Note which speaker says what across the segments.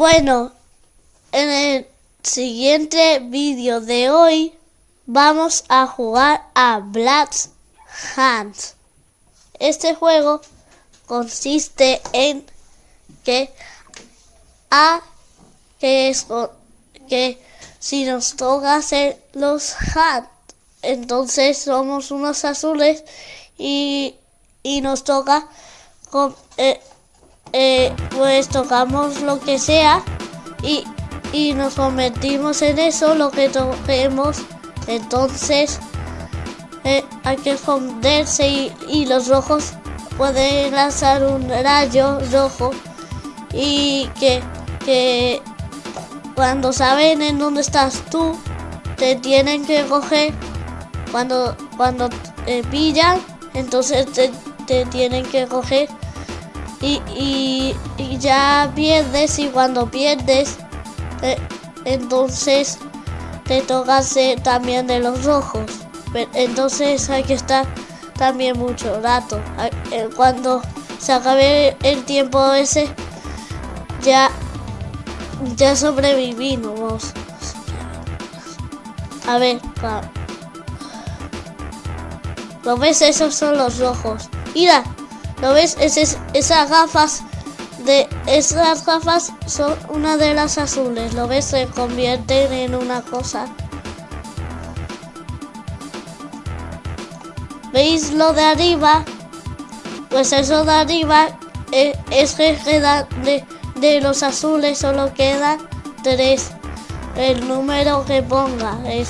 Speaker 1: Bueno, en el siguiente vídeo de hoy vamos a jugar a Black Hands. Este juego consiste en que a que es que si nos toca hacer los hands, entonces somos unos azules y, y nos toca con, eh, eh, pues tocamos lo que sea y, y nos convertimos en eso, lo que toquemos. Entonces eh, hay que esconderse y, y, los rojos pueden lanzar un rayo rojo y que, que cuando saben en dónde estás tú, te tienen que coger. Cuando, cuando pillan, entonces te, te tienen que coger y, y, ya pierdes y cuando pierdes eh, entonces te toca también de los rojos entonces hay que estar también mucho rato eh, cuando se acabe el tiempo ese ya ya sobrevivimos a ver ¿Lo ves? Esos son los rojos. Mira, ¿Lo ves? Es, esas gafas de esas gafas son una de las azules. ¿Lo ves? Se convierten en una cosa. ¿Veis lo de arriba? Pues eso de arriba eh, es, que queda de, de los azules solo quedan tres. El número que ponga es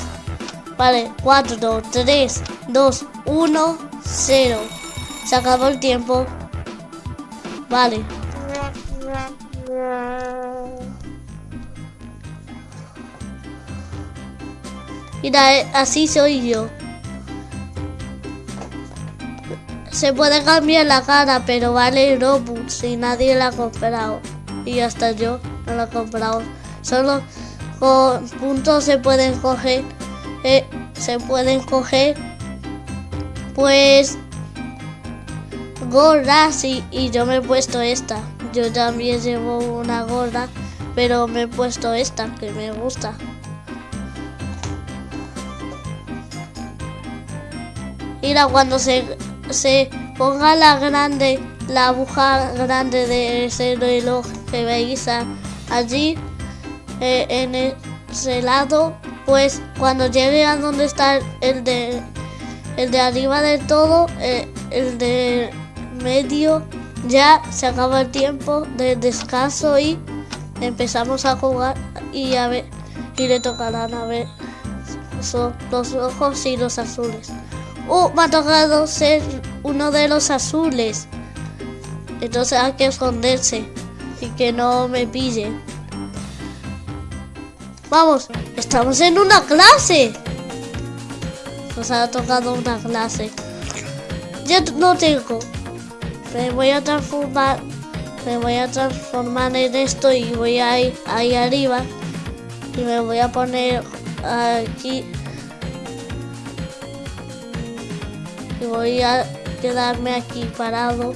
Speaker 1: vale 4, 3, 2, 1, 0. Se acabó el tiempo. Vale. Mira, eh, así soy yo. Se puede cambiar la cara, pero vale Robux si nadie la ha comprado. Y hasta yo no la he comprado. Solo con puntos se pueden coger. Eh, se pueden coger. Pues gorras y, y yo me he puesto esta. Yo también llevo una gorra, pero me he puesto esta que me gusta. Mira, cuando se, se ponga la grande, la aguja grande de ese reloj que veis allí, eh, en ese lado, pues cuando llegue a donde está el de, el de arriba de todo, eh, el de medio ya se acaba el tiempo de descanso y empezamos a jugar y a ver y le tocarán a ver son los rojos y los azules. ¡Oh! Me ha tocado ser uno de los azules. Entonces hay que esconderse y que no me pillen. Vamos, estamos en una clase. Nos ha tocado una clase. Ya no tengo me voy a transformar me voy a transformar en esto y voy a ir ahí arriba. Y me voy a poner aquí. Y voy a quedarme aquí parado.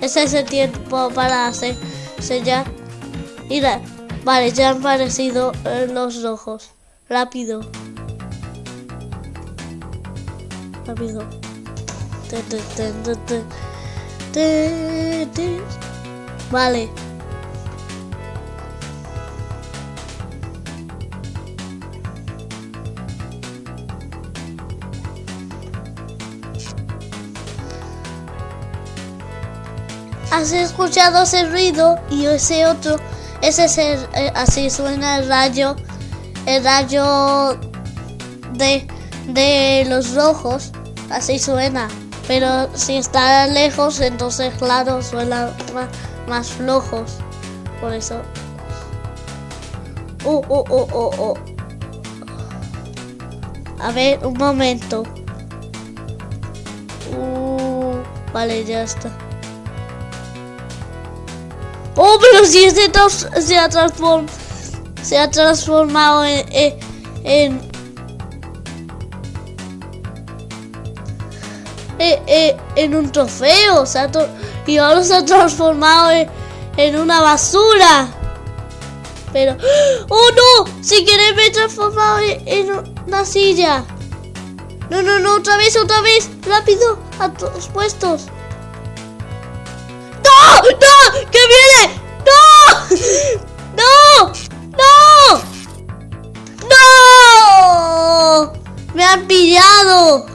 Speaker 1: Ese es el tiempo para hacer sellar mira vale ya han aparecido eh, los rojos. Rápido rápido. Vale. ¿Has escuchado ese ruido? Y ese otro, ese es el, eh, así suena el rayo, el rayo de de los rojos, así suena. Pero si está lejos, entonces claro, suena más, flojos. Por eso. Oh, oh, oh, oh, oh. A ver, un momento. Uh, vale, ya está. Oh, pero si este se ha, transform se ha transformado en, en Eh, eh, en un trofeo. O sea, Y ahora se ha transformado en, una basura. Pero... ¡Oh, no! Si queréis me he transformado en, una silla. No, no, no, otra vez, otra vez. Rápido, a todos puestos. ¡No! ¡No! ¡Que viene! ¡No! ¡No! ¡No! ¡No! ¡Me han pillado!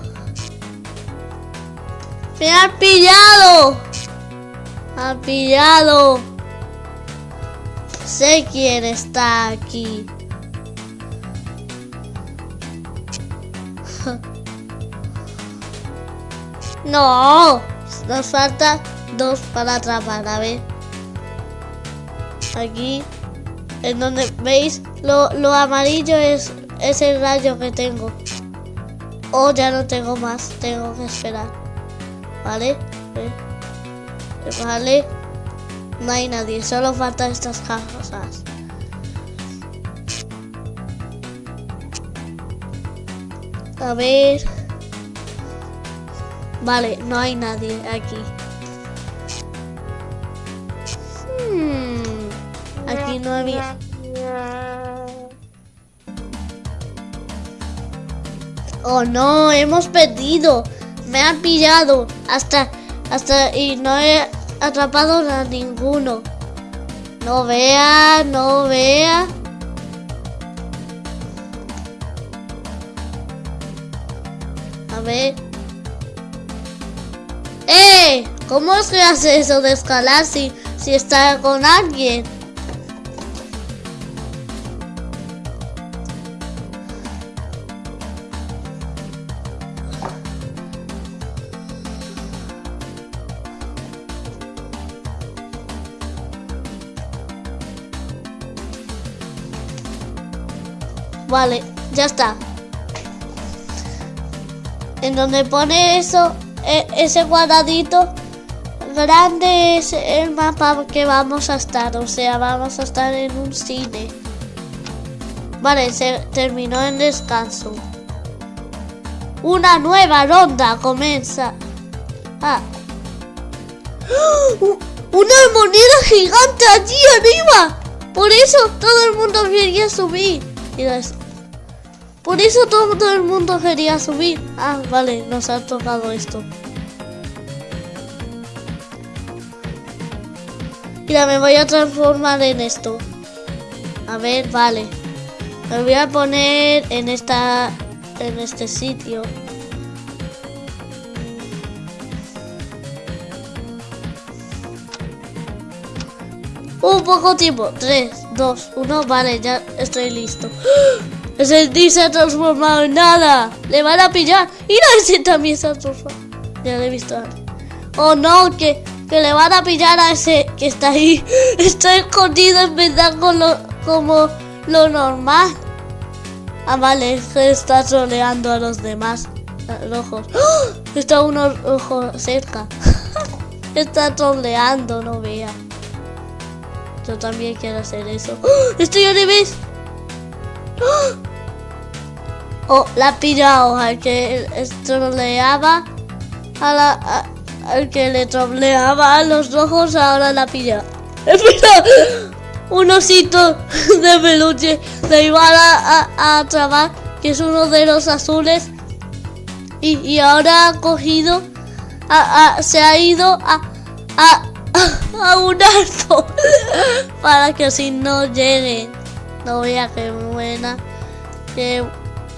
Speaker 1: ¡Me han pillado! ¡Me han pillado! Sé quién está aquí. No, nos falta dos para atrapar, a ver. Aquí, en donde veis, lo, lo amarillo es, es el rayo que tengo. Oh, ya no tengo más, tengo que esperar. ¿Vale? Vale. No hay nadie, solo faltan estas cajas. A ver. Vale, no hay nadie aquí. Hmm, aquí no había... Oh no, hemos perdido. Me han pillado. Hasta, hasta, y no he atrapado a ninguno. No vea, no vea. A ver. ¡Eh! ¿Cómo se hace eso de escalar si, si está con alguien? Vale, ya está. En donde pone eso, e, ese cuadradito grande es el mapa que vamos a estar. O sea, vamos a estar en un cine. Vale, se terminó en descanso. Una nueva ronda comienza. Ah. ¡Una moneda gigante allí arriba! Por eso todo el mundo quería subir. Mira eso. Por eso todo, el mundo quería subir. Ah, vale, nos ha tocado esto. Mira, me voy a transformar en esto. A ver, vale. Me voy a poner en esta... En este sitio. Un poco tiempo. 3, 2, 1. Vale, ya estoy listo. T se ha transformado en nada. Le van a pillar. Mira, ese también se ha transformado. Ya lo he visto antes. Oh no, que, que le van a pillar a ese que está ahí. Está escondido en verdad como lo normal. Ah, vale, está troleando a los demás. ojos. ¡Oh! Está uno ojo cerca. está troleando, no vea. Yo también quiero hacer eso. ¡Oh! Estoy al revés. ¡Oh! Oh, la pillado al que troleaba a la, al que le troleaba a los rojos, ahora la pilla. Un osito de peluche de igual a, a, que es uno de los azules, y, y ahora ha cogido, a, se ha ido a, a, a un alto para que así no lleguen. No vea qué buena, qué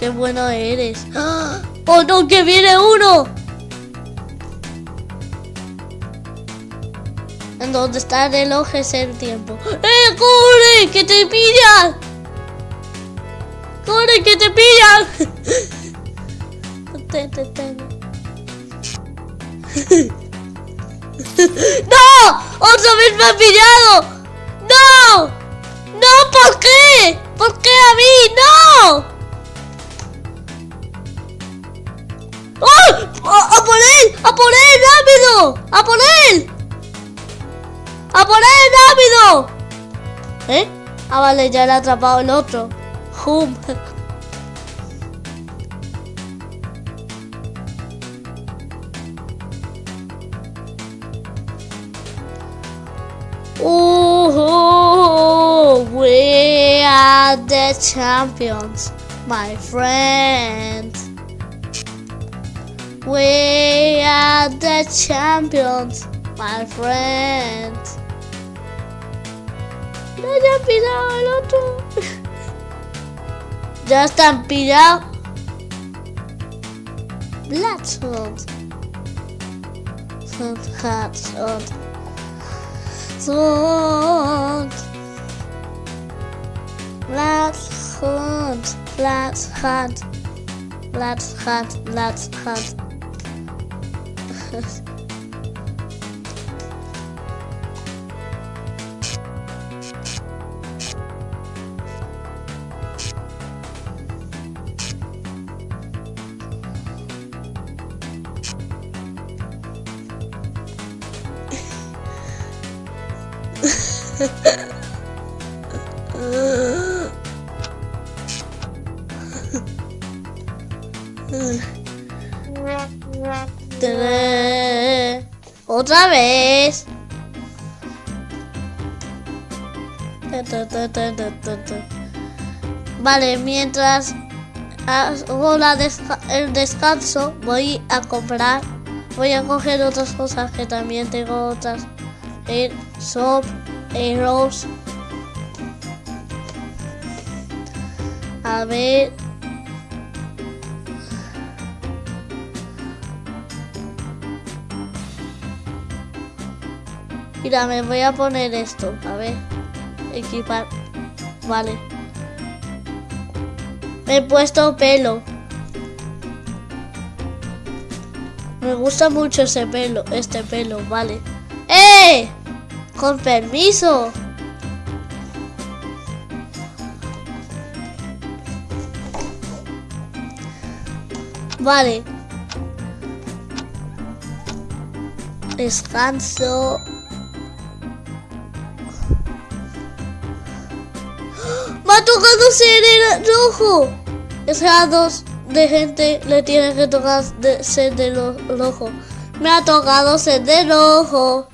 Speaker 1: ¡Qué bueno eres! ¡Oh, no! ¡Que viene uno! En donde está el reloj es el tiempo. ¡Eh, corre! ¡Que te pillan! ¡Corre, que te pillan! ¡No! ¡Otra vez me ha pillado! ¡No! ¡No! ¿Por qué? ¿Por qué a mí? ¡No! ¡A, por él! ¡A por él! ¡Rápido! ¡A por él! ¡A por él! ¡Rápido! ¿Eh? Ah, vale, ya le ha atrapado el otro. ¡Hum! Ooh, we are the champions, my friend. We are the champions, my friend. No, ya han pillado el otro. ya están pillados. Bloodshot. Bloodshot. Bloodshot. Bloodshot. Bloodshot. Bloodshot. Bloodshot. Ha Otra vez. Vale, mientras hago la el descanso, voy a comprar. Voy a coger otras cosas que también tengo otras. Air, soap, arrows. A ver. Mira, me voy a poner esto. A ver. Equipar. Vale. Me he puesto pelo. Me gusta mucho ese pelo, este pelo, vale. ¡Eh! Con permiso. Vale. Descanso. Tocado ser rojo. Es a dos de gente le tiene que tocar de ser de lo rojo. Me ha tocado ser de rojo.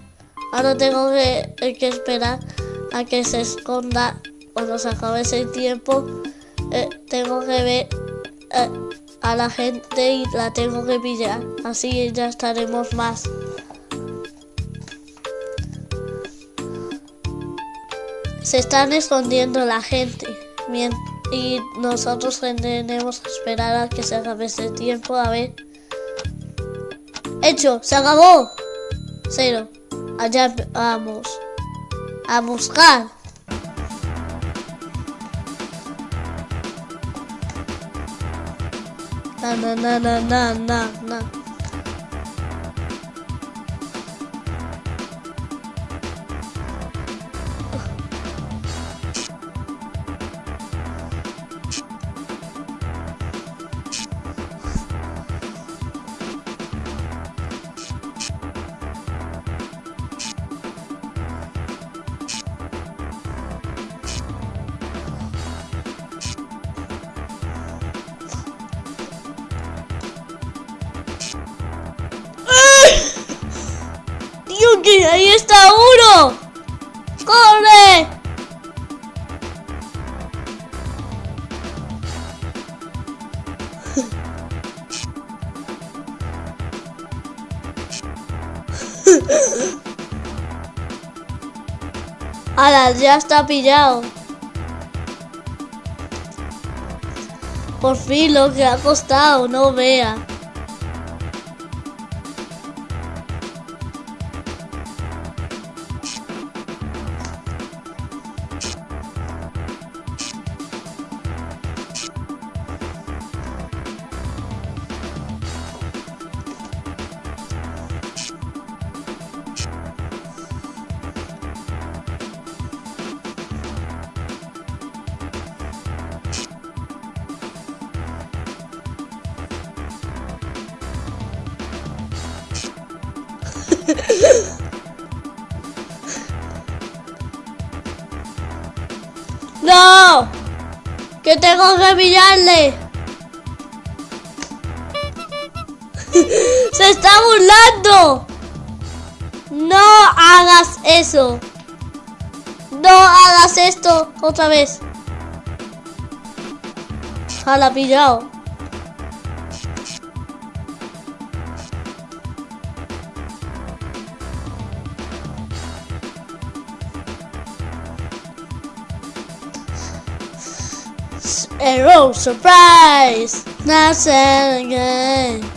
Speaker 1: Ahora tengo que esperar a que se esconda cuando se acabe ese tiempo. eh, tengo que ver eh, a la gente y la tengo que pillar. Así ya estaremos más. Se están escondiendo la gente. Mien- Y nosotros tenemos que esperar a que se acabe ese tiempo. A ver. Hecho, se acabó. Cero. Allá vamos. A buscar. Na na na na na na na. ¡Hala, ya está pillado! Por fin lo que ha costado, no vea. ¡Que tengo que pillarle! ¡Se está burlando! ¡No hagas eso! No hagas esto otra vez. Jala pillado. Oh, surprise. Not saying again.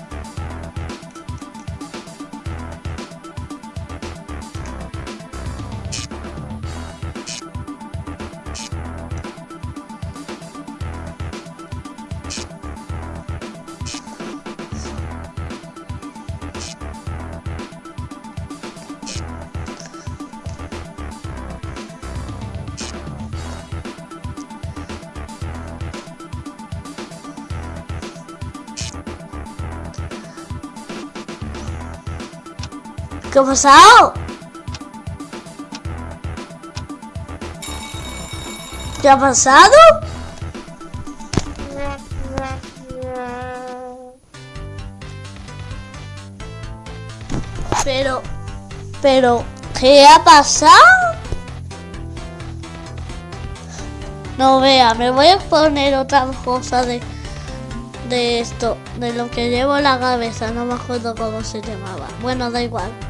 Speaker 1: ¿Qué ha pasado? ¿Qué ha pasado? Pero, pero, ¿qué ha pasado? No vea, me voy a poner otra cosa de, de esto, de lo que llevo en la cabeza, no me acuerdo cómo se llamaba. Bueno, da igual.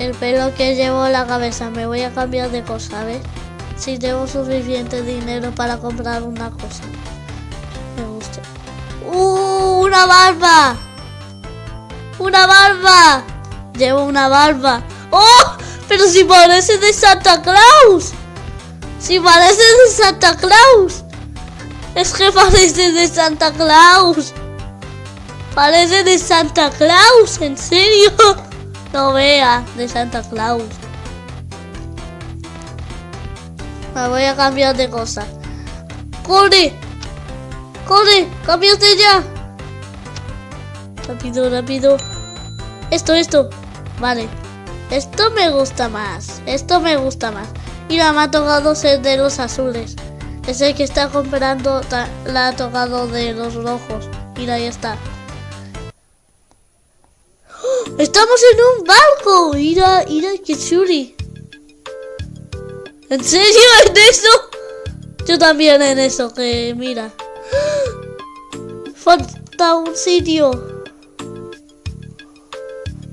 Speaker 1: El pelo que llevo en la cabeza, me voy a cambiar de cosa, ¿ves? Si tengo suficiente dinero para comprar una cosa. Me gusta. ¡Uh! ¡Una barba! ¡Una barba! Llevo una barba. ¡Oh! Pero si parece de Santa Claus. Si parece de Santa Claus. Es que parece de Santa Claus. Parece de Santa Claus, en serio. No vea, de Santa Claus. Me voy a cambiar de cosa. ¡Corre! ¡Corre! ¡Cámbiate ya! Rápido, rápido. Esto, esto. Vale. Esto me gusta más. Esto me gusta más. Mira, me ha tocado ser de los azules. Es el que está comprando, la ha tocado de los rojos. Mira, ahí está. ¡Estamos en un barco! Mira, mira, churi. ¿En serio en eso? Yo también en eso, que mira. Falta un sitio.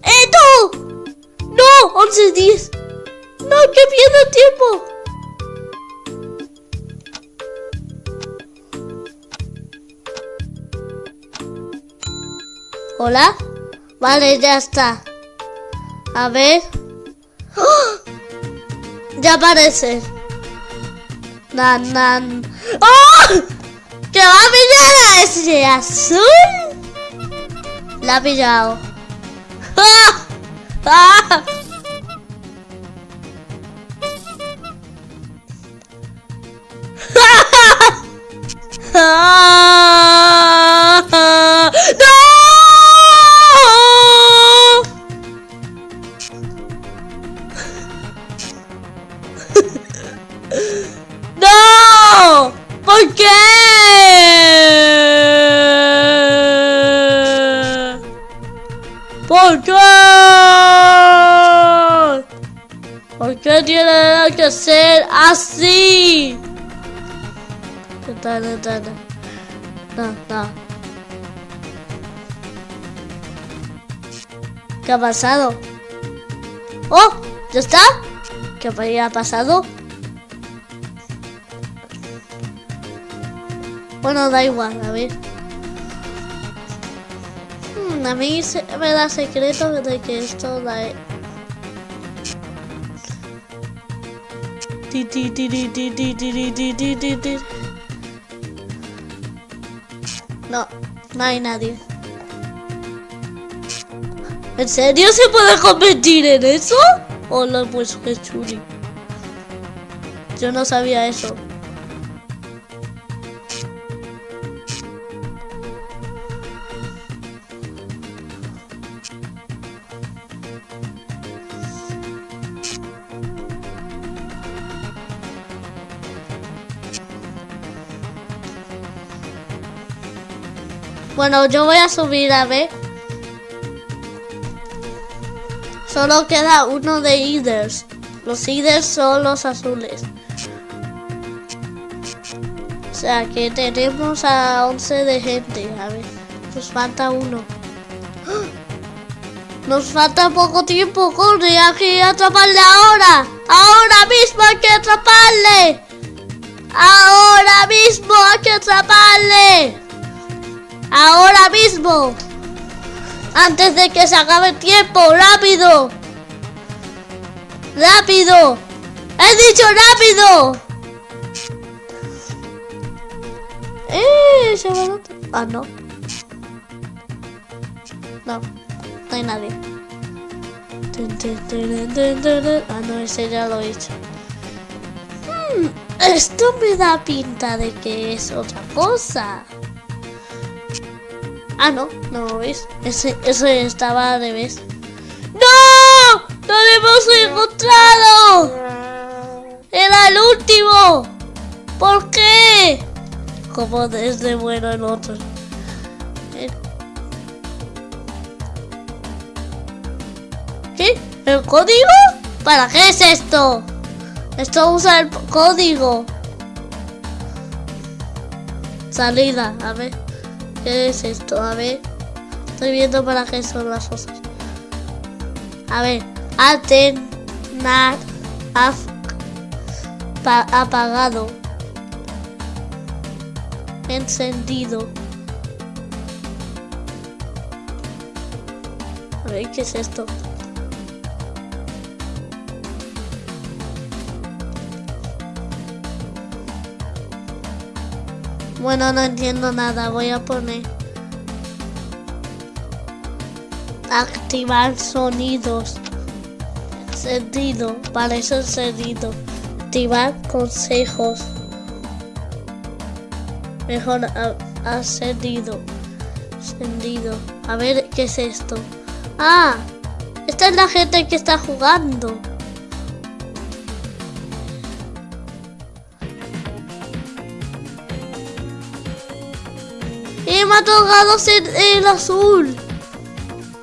Speaker 1: ¡Eh, tú! ¡No! 11, 10. ¡No, que pierdo tiempo! ¿Hola? Vale, ya está. A ver. ¡Oh! Ya aparece. Nan, nan. ¡Oh! ¿Que va a pillar a ese azul? La ha pillado. ¡Ah! ¡Ah! ¡Ah! ¿Qué ha pasado? ¡Oh! ¿Ya está? ¿Qué ha pasado? Bueno, da igual, a ver. Hmm, a mí se me da secreto de que esto da... No, no hay nadie. ¿En serio se puede competir en eso? Hola, pues qué chuli. Yo no sabía eso. Bueno, yo voy a subir a ver. Solo queda uno de Eaters. Los líderes son los azules. O sea que tenemos a 11 de gente. A ver, nos falta uno. Nos falta poco tiempo, corre, hay que atraparle ahora. Ahora mismo hay que atraparle. Ahora mismo hay que atraparle. Ahora mismo. Antes de que se acabe el tiempo, rápido. ¡Rápido! ¡He dicho rápido! ¡Eh! Se va Ah, no. No, no hay nadie. Ah, no, ese ya lo he hecho. Hmm, esto me da pinta de que es otra cosa. Ah, no, no lo ves. Ese, ese estaba al revés. ¡No! ¡No lo hemos encontrado! ¡Era el último! ¿Por qué? Como desde bueno el otro. ¿Qué? ¿El código? ¿Para qué es esto? Esto usa el código. Salida, a ver. ¿Qué es esto? A ver. Estoy viendo para qué son las cosas. A ver, alternar apagado. Encendido. A ver, ¿qué es esto? Bueno, no entiendo nada. Voy a poner... Activar sonidos. Encendido. Para eso encendido. Activar consejos. Mejor ascendido. Encendido. A ver, ¿qué es esto? Ah, esta es la gente que está jugando. Tocado ser el azul.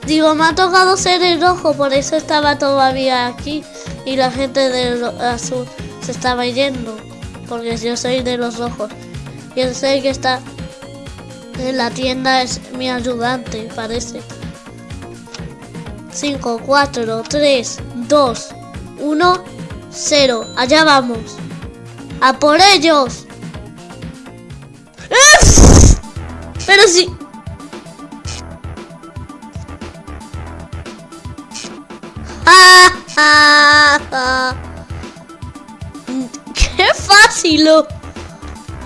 Speaker 1: Digo, me ha tocado ser el rojo, por eso estaba todavía aquí. Y la gente del azul se estaba yendo. Porque yo soy de los rojos. Y el sé que está en la tienda es mi ayudante, parece. 5, 4, 3, 2, 1, 0. Allá vamos. ¡A por ellos! Pero sí. ¡Qué fácil!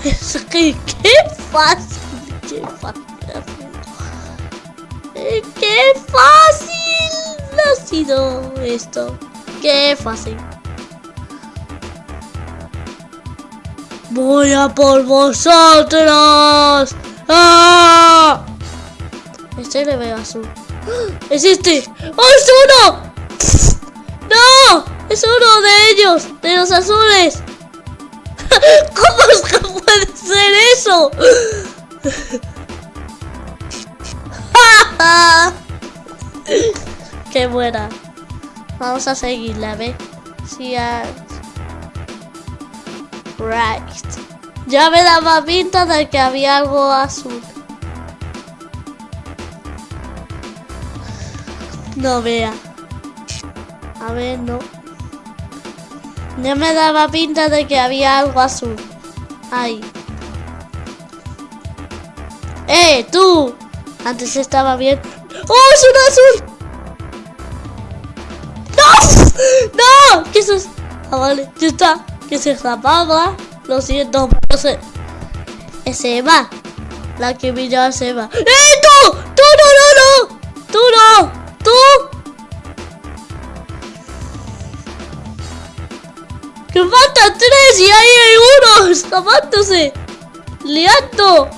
Speaker 1: Es que, qué fácil, qué fácil. ¡Qué fácil ha sido esto! ¡Qué fácil! ¡Voy a por vosotros! ¡Ah! Este le veo azul. ¡Es este! ¡Oh, es uno! ¡No! ¡Es uno de ellos! ¡De los azules! ¿Cómo es que puede ser eso? ¡Qué buena! Vamos a seguirla, ¿ve? Si Right. Ya me daba pinta de que había algo azul. No vea. A ver, no. Ya me daba pinta de que había algo azul. Ahí. ¡Eh, tú! Antes estaba bien. ¡Oh, es un azul! ¡No! ¡No! ¿Qué es eso? Ah, vale, ya está. Que se apaga. Lo siento, pero se... Es Eva. La que brilla es Eva. ¡Eh, tú! ¡Tú no, no, no! ¡Tú no! ¡Tú! ¡Que faltan tres y ahí hay uno escapándose! ¡Liando!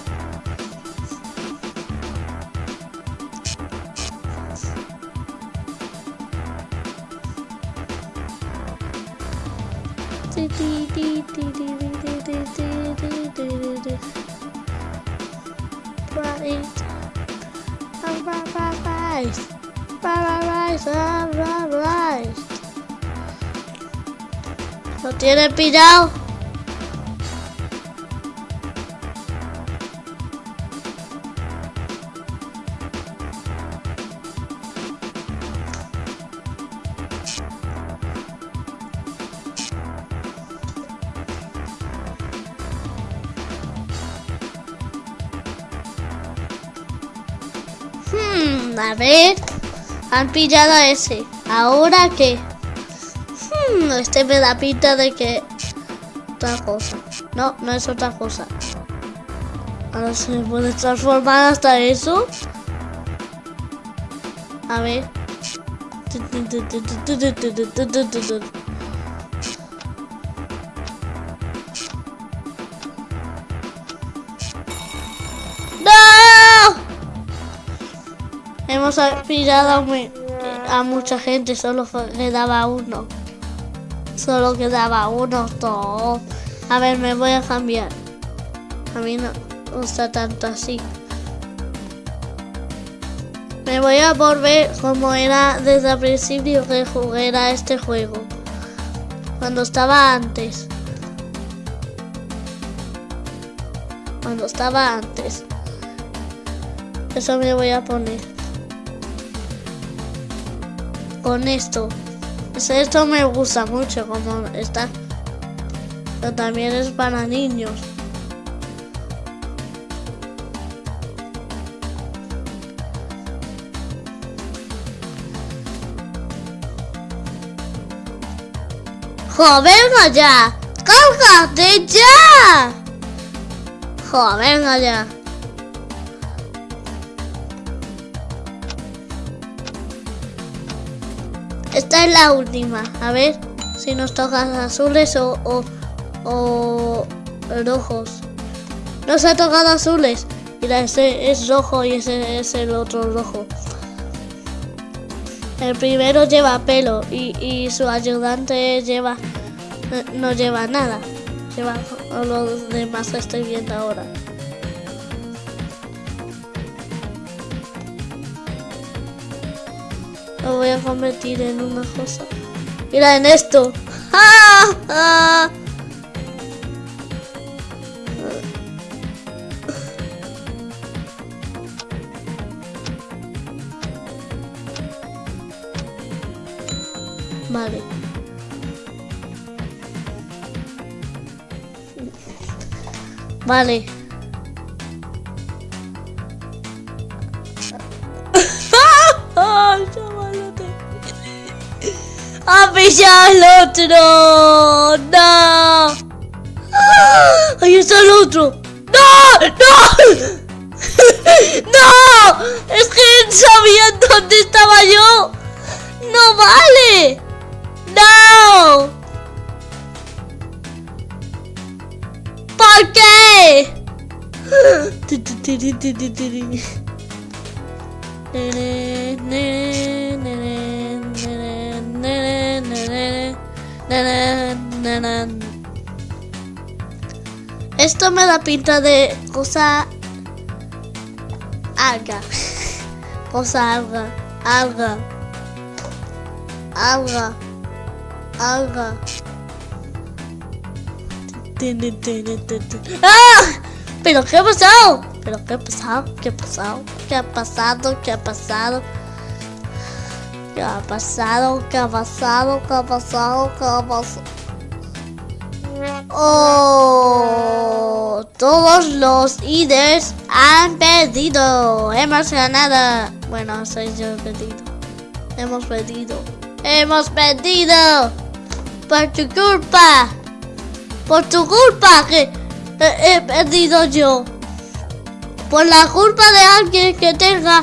Speaker 1: Rise, rise, rise, rise. No tiene pillado. A ver. Han pillado a ese. ¿Ahora qué? Hmm, este me da pinta de que... Otra cosa. No, no es otra cosa. Ahora se puede transformar hasta eso. A ver. Hemos pillado a, mucha gente, solo quedaba uno. Solo quedaba uno, todo. A ver, me voy a cambiar. A mí no gusta tanto así. Me voy a volver como era desde el principio que jugué a este juego. Cuando estaba antes. Cuando estaba antes. Eso me voy a poner. Con esto. Esto me gusta mucho como está. Pero también es para niños. ¡Jo, venga ya! ¡Cálgate ya! ¡Jo, venga ya! Esta es la última. A ver si nos tocan azules o, o, o rojos. Nos ha tocado azules. Mira, ese es rojo y ese es el otro rojo. El primero lleva pelo y, y su ayudante lleva no lleva nada. Lleva lo demás que estoy viendo ahora. Voy a convertir en una cosa. Mira en esto. ¡Ah! ¡Ah! Vale. Vale. ¡Ha pillado el otro! ¡No! ¡Ahí está el otro! ¡No! ¡No! ¡No! ¡Es que sabían dónde estaba yo! ¡No vale! ¡No! ¿Por qué? Esto me da pinta de cosa alga. Cosa alga. Alga. Alga. Alga. ¡Ah! ¿Pero qué ha pasado? ¿Pero qué ha pasado? ¿Qué ha pasado? ¿Qué ha pasado? ¿Qué ha pasado? ¿Qué ha pasado? ¿Qué ha pasado? ¿Qué ha pasado? ¿Qué ha pasado? Oh, todos los líderes han perdido. Hemos ganado. Bueno, soy yo perdido. Hemos perdido. Hemos perdido. Por tu culpa. Por tu culpa que he, he perdido yo. Por la culpa de alguien que tenga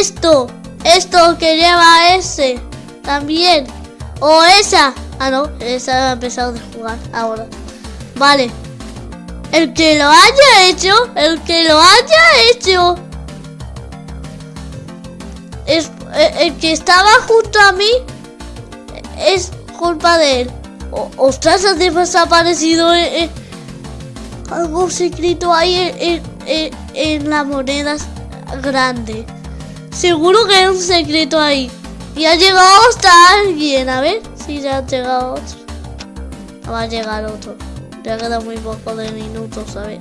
Speaker 1: esto. Esto que lleva ese. También. O esa. Ah, no. Esa ha empezado a jugar ahora. Vale. El que lo haya hecho. El que lo haya hecho. Es, el, el que estaba junto a mí. Es culpa de él. O- ostras, ha desaparecido eh, eh, algo secreto ahí en, en- en- en la moneda grande. Seguro que hay un secreto ahí. Y ha llegado hasta alguien. A ver si ya ha llegado otro. va a llegar otro. Ya queda muy poco de minutos, ¿sabes?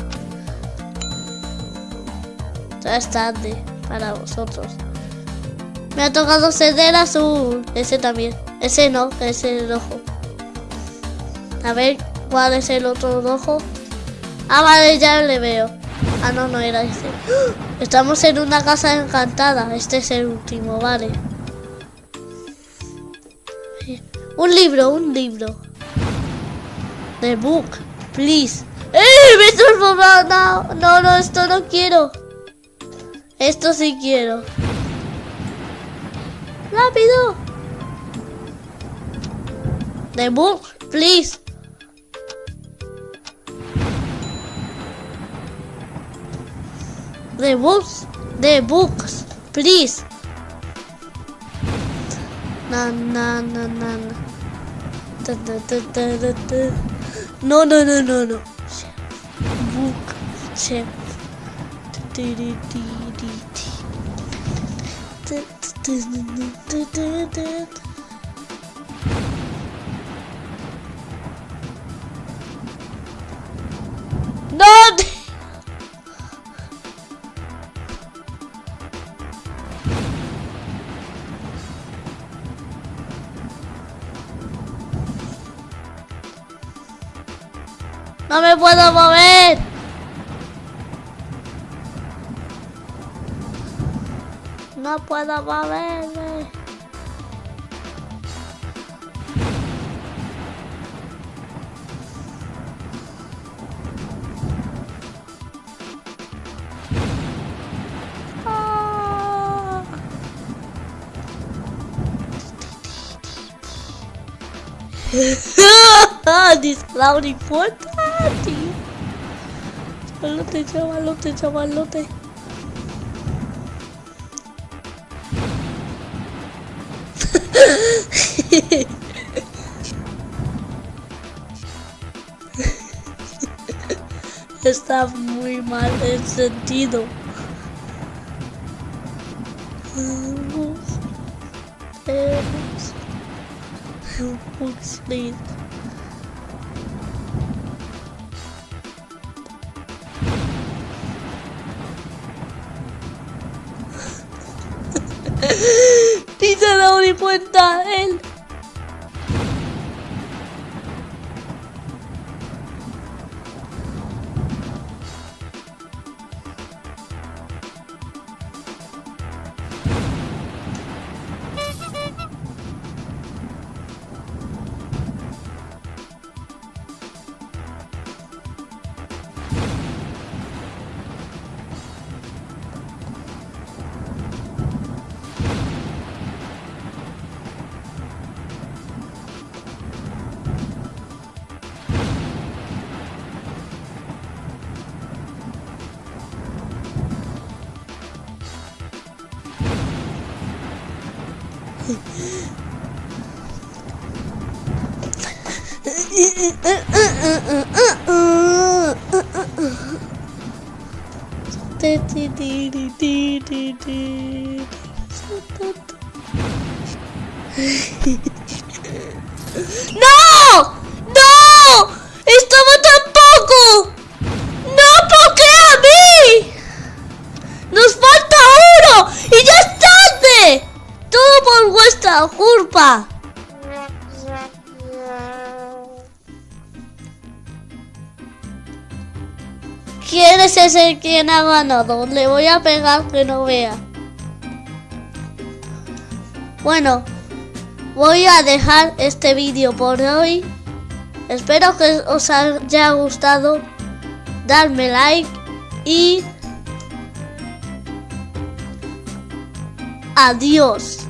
Speaker 1: Ya es tarde para vosotros. Me ha tocado ceder azul. Ese también. Ese no, ese es el rojo. A ver, ¿cuál es el otro rojo? Ah, vale, ya le veo. Ah, no, no era ese. Estamos en una casa encantada. Este es el último, vale. Un libro, un libro. The book, please. ¡Eh! ¡Me transformado! No, no, no, esto no quiero. Esto sí quiero. ¡Rápido! The book, please. The books, the books, please. Na na na na na. Da, da, da, da, da, da. No no no no no. Book, chef. Di, di. Da, da, da, da, da, No me puedo mover. No puedo moverme. Ah. This cloudy importante. Chavalote, chavalote, chavalote. Está muy mal el sentido. Ni cuenta él. ¡No! ¡No! ¡Estaba tampoco! Culpa. ¿Quién es ese quien ha ganado? Le voy a pegar que no vea. Bueno, voy a dejar este vídeo por hoy. Espero que os haya gustado. Darme like y adiós.